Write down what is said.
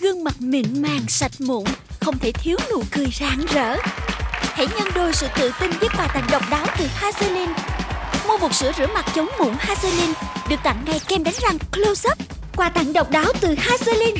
Gương mặt mịn màng, sạch mụn, Không thể thiếu nụ cười rạng rỡ. Hãy nhân đôi sự tự tin với quà tặng độc đáo từ Hazelin. Mua một sữa rửa mặt chống mụn Hazelin, Được tặng ngay kem đánh răng Close Up. Quà tặng độc đáo từ Hazelin.